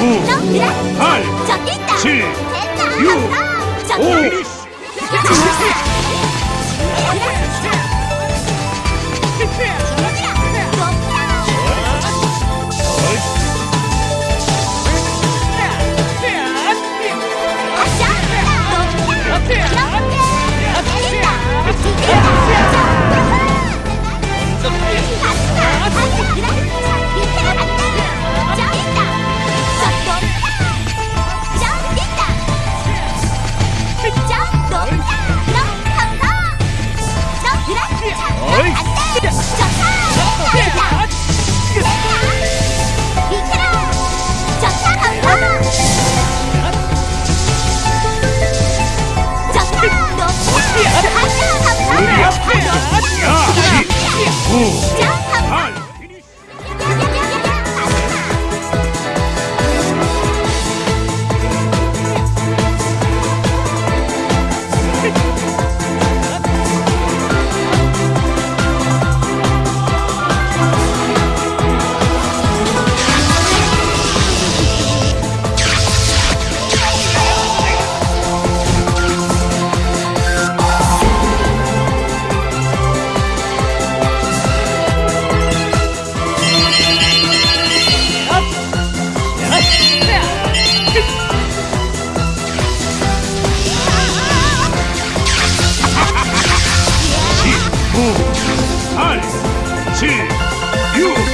구, 팔, 칠, 육, 오. 8, 7, 6